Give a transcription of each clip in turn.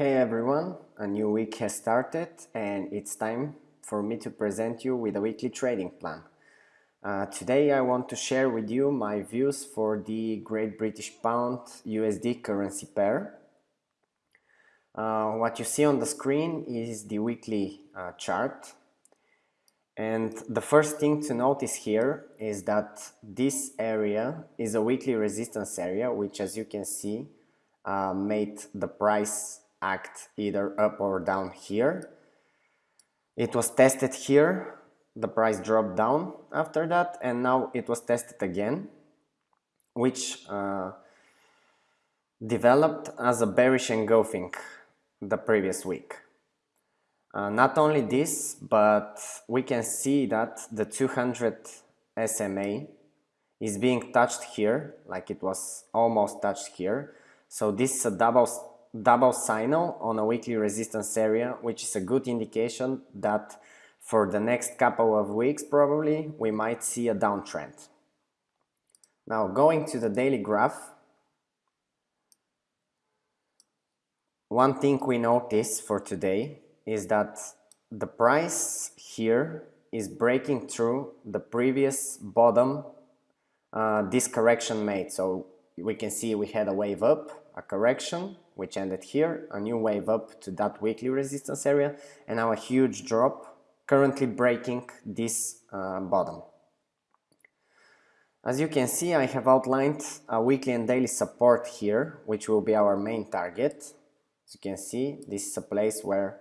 Hey everyone, a new week has started and it's time for me to present you with a weekly trading plan. Uh, today I want to share with you my views for the Great British Pound USD currency pair. Uh, what you see on the screen is the weekly uh, chart and the first thing to notice here is that this area is a weekly resistance area which as you can see uh, made the price act either up or down here. It was tested here, the price dropped down after that and now it was tested again which uh, developed as a bearish engulfing the previous week. Uh, not only this, but we can see that the 200 SMA is being touched here, like it was almost touched here. So this is a double double signal on a weekly resistance area, which is a good indication that for the next couple of weeks probably we might see a downtrend. Now going to the daily graph, one thing we notice for today is that the price here is breaking through the previous bottom uh, this correction made. So we can see we had a wave up, a correction, which ended here, a new wave up to that weekly resistance area, and now a huge drop, currently breaking this uh, bottom. As you can see, I have outlined a weekly and daily support here, which will be our main target. As you can see, this is a place where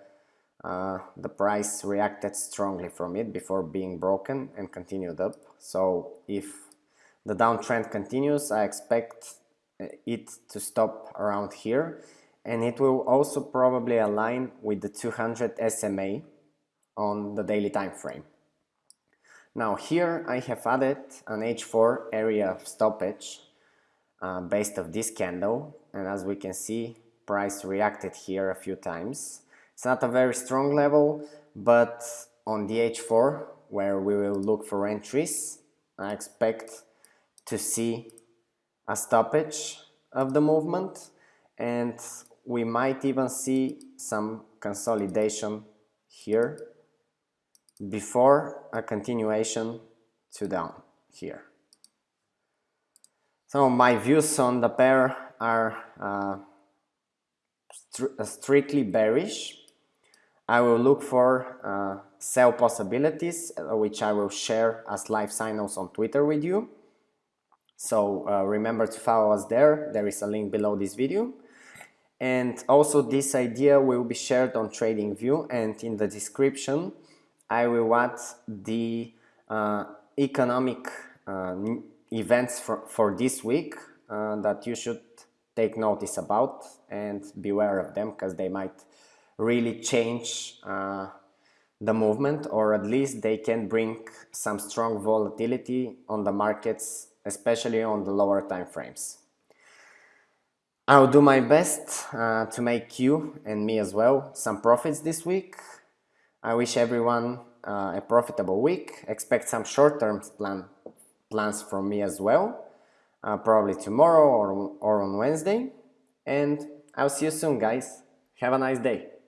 uh, the price reacted strongly from it before being broken and continued up. So if the downtrend continues, I expect it to stop around here and it will also probably align with the 200 SMA on the daily time frame. Now here I have added an H4 area of stoppage uh, based of this candle and as we can see price reacted here a few times. It's not a very strong level but on the H4 where we will look for entries I expect to see a stoppage of the movement and we might even see some consolidation here before a continuation to down here. So my views on the pair are uh, uh strictly bearish. I will look for uh, sell possibilities, uh, which I will share as live signals on Twitter with you. So uh, remember to follow us there. There is a link below this video. And also this idea will be shared on TradingView and in the description I will add the uh, economic uh, events for, for this week uh, that you should take notice about and beware of them because they might really change uh, the movement or at least they can bring some strong volatility on the markets especially on the lower time frames. I'll do my best uh, to make you and me as well some profits this week. I wish everyone uh, a profitable week. Expect some short-term plan, plans from me as well, uh, probably tomorrow or, or on Wednesday. And I'll see you soon, guys. Have a nice day.